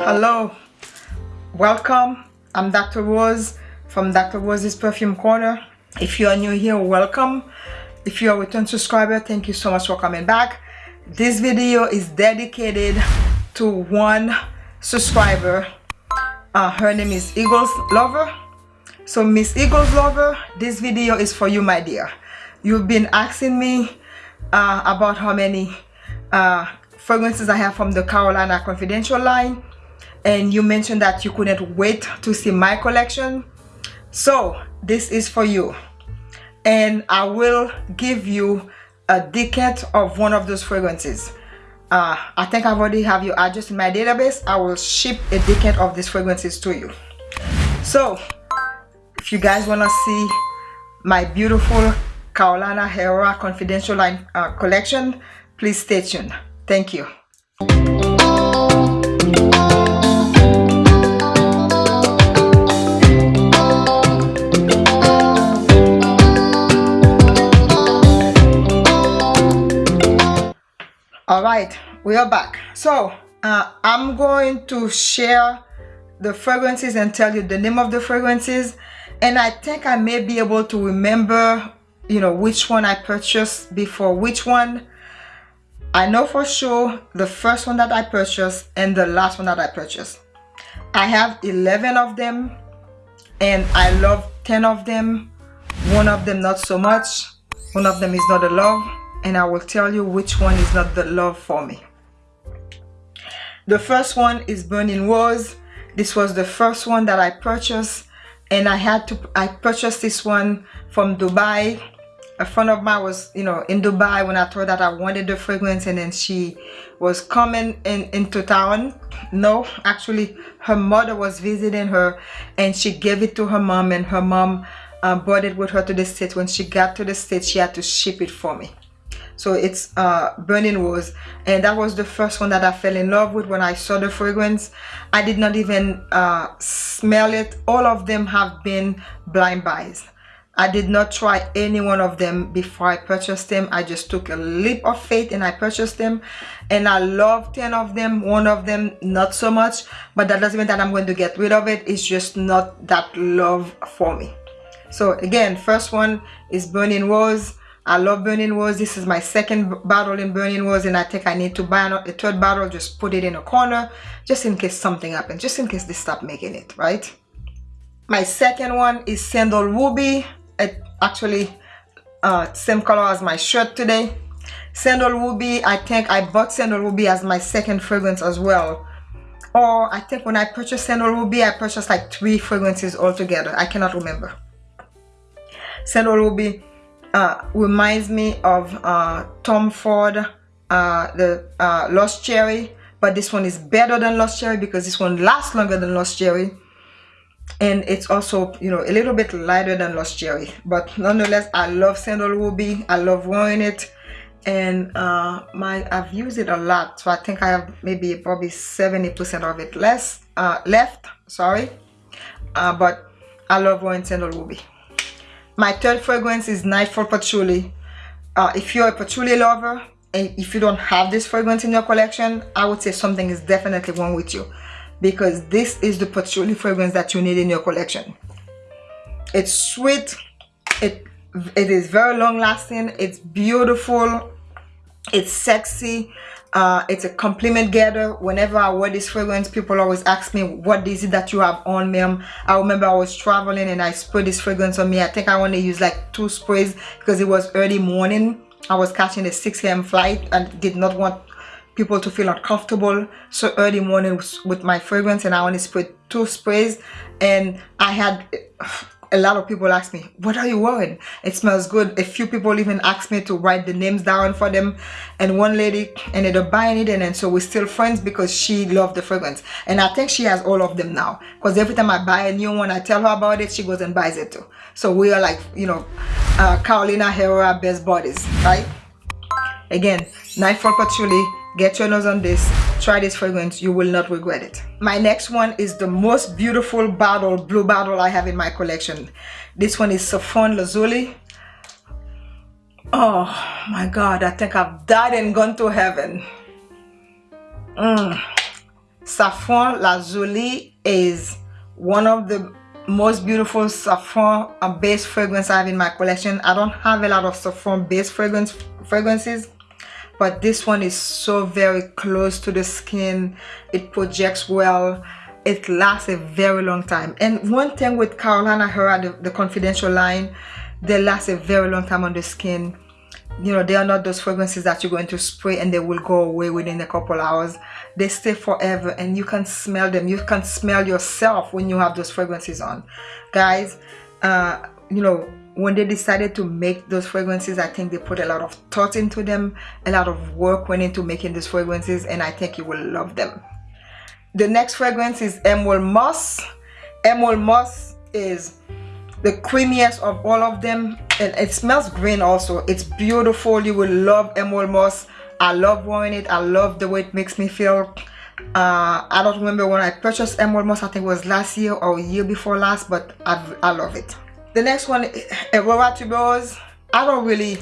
Hello, welcome. I'm Dr. Rose from Dr. Rose's Perfume Corner. If you are new here, welcome. If you are a return subscriber, thank you so much for coming back. This video is dedicated to one subscriber. Uh, her name is Eagles Lover. So Miss Eagles Lover, this video is for you, my dear. You've been asking me uh, about how many uh, fragrances I have from the Carolina Confidential line and you mentioned that you couldn't wait to see my collection. So this is for you. And I will give you a decant of one of those fragrances. Uh, I think I've already have your address in my database. I will ship a decant of these fragrances to you. So if you guys want to see my beautiful Carolina Herrera Confidential line uh, collection please stay tuned. Thank you right we are back. So uh, i'm going to share the fragrances and tell you the name of the fragrances. And i think i may be able to remember you know which one i purchased before which one. I know for sure the first one that i purchased and the last one that i purchased. I have 11 of them and i love 10 of them. One of them not so much. One of them is not a love and I will tell you which one is not the love for me. The first one is Burning Rose. This was the first one that I purchased and I had to, I purchased this one from Dubai. A friend of mine was, you know, in Dubai when I told that I wanted the fragrance and then she was coming in into town. No, actually her mother was visiting her and she gave it to her mom and her mom uh, brought it with her to the States. When she got to the States, she had to ship it for me so it's uh, burning rose. And that was the first one that I fell in love with when I saw the fragrance. I did not even uh, smell it. All of them have been blind buys. I did not try any one of them before I purchased them. I just took a leap of faith and I purchased them. And I love 10 of them one of them not so much. But that doesn't mean that I'm going to get rid of it. It's just not that love for me. So again first one is burning rose I love Burning Rose. This is my second bottle in Burning Rose and I think I need to buy a third bottle. Just put it in a corner just in case something happens. Just in case they stop making it, right? My second one is Sandal Ruby. It actually uh, same color as my shirt today. Sandal Ruby, I think I bought Sandal Ruby as my second fragrance as well. Or I think when I purchased Sandal Ruby, I purchased like three fragrances altogether. I cannot remember. Sandal Ruby uh, reminds me of uh, Tom Ford, uh, the uh, Lost Cherry, but this one is better than Lost Cherry because this one lasts longer than Lost Cherry. And it's also, you know, a little bit lighter than Lost Cherry. But nonetheless, I love Sandal Ruby. I love wearing it. And uh, my I've used it a lot. So I think I have maybe probably 70% of it less uh, left. Sorry. but I love wearing Sandal Ruby. My third fragrance is Nightfall Patchouli. Uh, if you're a patchouli lover and if you don't have this fragrance in your collection, I would say something is definitely wrong with you because this is the patchouli fragrance that you need in your collection. It's sweet, it, it is very long lasting, it's beautiful, it's sexy, uh, it's a compliment getter whenever I wear this fragrance people always ask me what is it that you have on ma'am? I remember I was traveling and I sprayed this fragrance on me. I think I only used like two sprays because it was early morning. I was catching a 6 a.m. flight and did not want people to feel uncomfortable. So early morning with my fragrance and I only sprayed two sprays. And I had a lot of people ask me what are you wearing? It smells good. A few people even asked me to write the names down for them. And one lady ended up buying it and then so we're still friends because she loved the fragrance. And i think she has all of them now because every time i buy a new one i tell her about it she goes and buys it too. So we are like you know uh, carolina herrera best buddies right? Again nightfall patchouli get your nose on this try this fragrance you will not regret it. My next one is the most beautiful bottle blue bottle i have in my collection. This one is saffron lazuli. Oh my god i think i've died and gone to heaven. Mm. saffron lazuli is one of the most beautiful saffron based fragrance I have in my collection. I don't have a lot of saffron based fragrance fragrances but this one is so very close to the skin. It projects well. It lasts a very long time. And one thing with Carolina Herrera the, the confidential line they last a very long time on the skin. You know they are not those fragrances that you're going to spray and they will go away within a couple hours. They stay forever and you can smell them. You can smell yourself when you have those fragrances on. Guys uh you know when they decided to make those fragrances i think they put a lot of thought into them a lot of work went into making these fragrances and i think you will love them. The next fragrance is emerald moss. Emerald moss is the creamiest of all of them and it smells green also. It's beautiful. You will love emerald moss. I love wearing it. I love the way it makes me feel. Uh, i don't remember when i purchased emerald moss. I think it was last year or year before last but i, I love it the next one aurora tuberose i don't really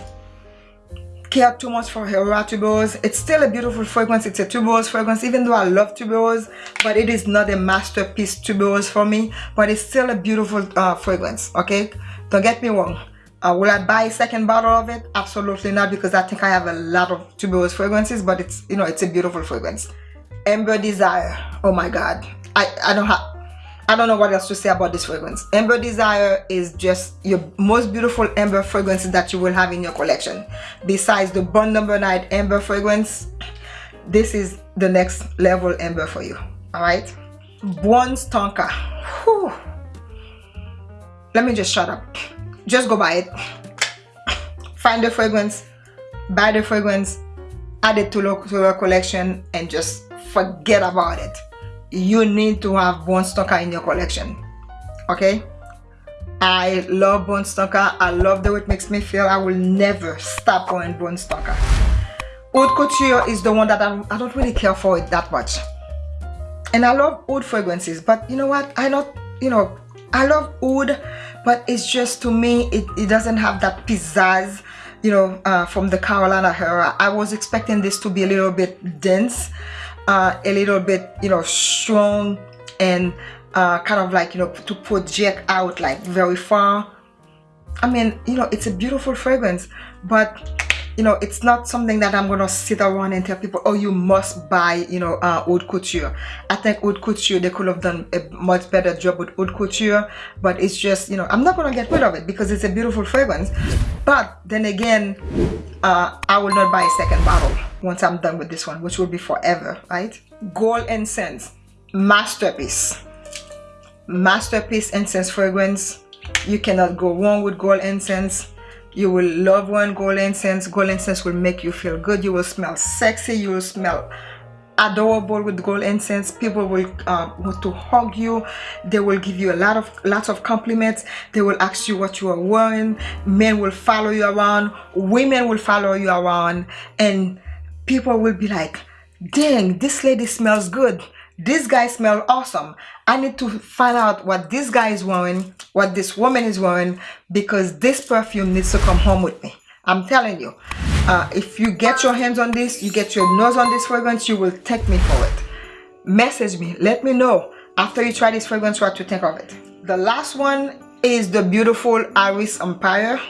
care too much for Aurora tuberose. It's still a beautiful fragrance. It's a tuberose fragrance, even though I love tuberose, but it is not a masterpiece tuberose for me, but it's still a beautiful uh, fragrance, okay? Don't get me wrong. Uh, will I buy a second bottle of it? Absolutely not, because I think I have a lot of tuberose fragrances, but it's, you know, it's a beautiful fragrance. Amber Desire. Oh my God. I, I don't have, I don't know what else to say about this fragrance. Amber Desire is just your most beautiful amber fragrance that you will have in your collection. Besides the Burn Number Night amber fragrance, this is the next level amber for you. Alright? Bronze Tonka. Whew. Let me just shut up. Just go buy it. Find the fragrance, buy the fragrance, add it to your collection, and just forget about it you need to have Bronze Tonka in your collection okay? I love Bronze Tonka I love the way it makes me feel. I will never stop going Bronze Tonka Oud Couture is the one that I'm, I don't really care for it that much. And I love oud fragrances but you know what? I not you know I love oud but it's just to me it, it doesn't have that pizzazz you know uh, from the Carolina Herrera I was expecting this to be a little bit dense uh, a little bit you know strong and uh, kind of like you know to project out like very far. I mean you know it's a beautiful fragrance but you know it's not something that I'm gonna sit around and tell people oh you must buy you know uh, Oud Couture. I think Oud Couture they could have done a much better job with Oud Couture but it's just you know I'm not gonna get rid of it because it's a beautiful fragrance. But then again uh, I will not buy a second bottle once I'm done with this one which will be forever right? Gold incense masterpiece. Masterpiece incense fragrance. You cannot go wrong with gold incense you will love one gold incense gold incense will make you feel good. You will smell sexy. You will smell adorable with gold incense people will uh, want to hug you. They will give you a lot of lots of compliments. They will ask you what you are wearing. Men will follow you around. Women will follow you around. And people will be like dang this lady smells good this guy smells awesome I need to find out what this guy is wearing, what this woman is wearing, because this perfume needs to come home with me. I'm telling you, uh, if you get your hands on this, you get your nose on this fragrance, you will take me for it. Message me, let me know after you try this fragrance what you think of it. The last one is the beautiful Iris Empire.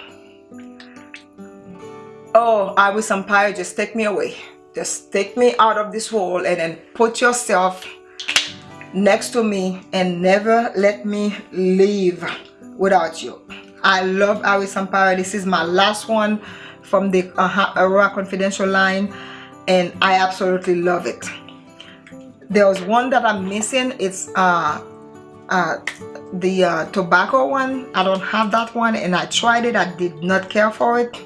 Oh, Iris Empire, just take me away. Just take me out of this world and then put yourself next to me and never let me leave without you. I love Iris Empire this is my last one from the uh, Herrera Confidential line and I absolutely love it. There was one that I'm missing. It's uh, uh, the uh, tobacco one. I don't have that one and I tried it. I did not care for it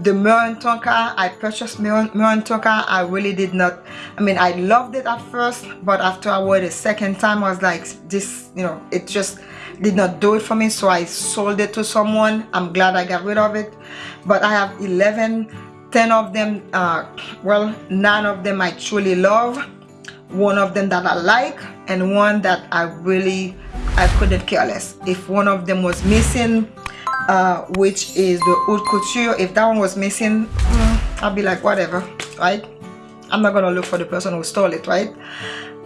the Murren Tonka I purchased Murren, Tonka. I really did not I mean I loved it at first but after I wore it a second time I was like this you know it just did not do it for me so I sold it to someone. I'm glad I got rid of it. But I have 11 10 of them uh, well nine of them I truly love. One of them that I like and one that I really I couldn't care less. If one of them was missing uh, which is the Oud Couture. If that one was missing mm, I'll be like whatever right? I'm not gonna look for the person who stole it right?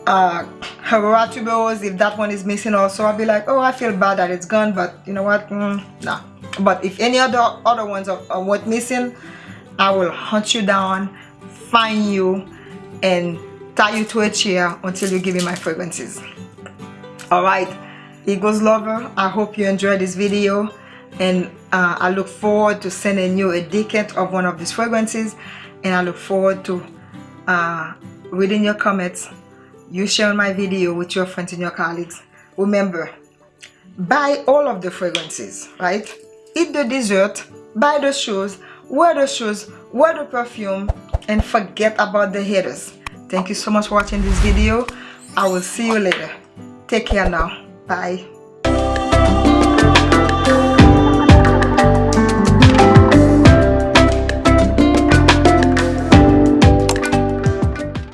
Uh, if that one is missing also, I'll be like, oh, I feel bad that it's gone, but you know what, mm, nah. But if any other other ones are, are what missing, I will hunt you down, find you, and tie you to a chair until you give me my fragrances. Alright, Eagles lover, I hope you enjoyed this video and uh, I look forward to sending you a decant of one of these fragrances. And I look forward to uh, reading your comments you sharing my video with your friends and your colleagues. Remember buy all of the fragrances right? Eat the dessert buy the shoes wear the shoes wear the perfume and forget about the haters. Thank you so much for watching this video. I will see you later. Take care now. Bye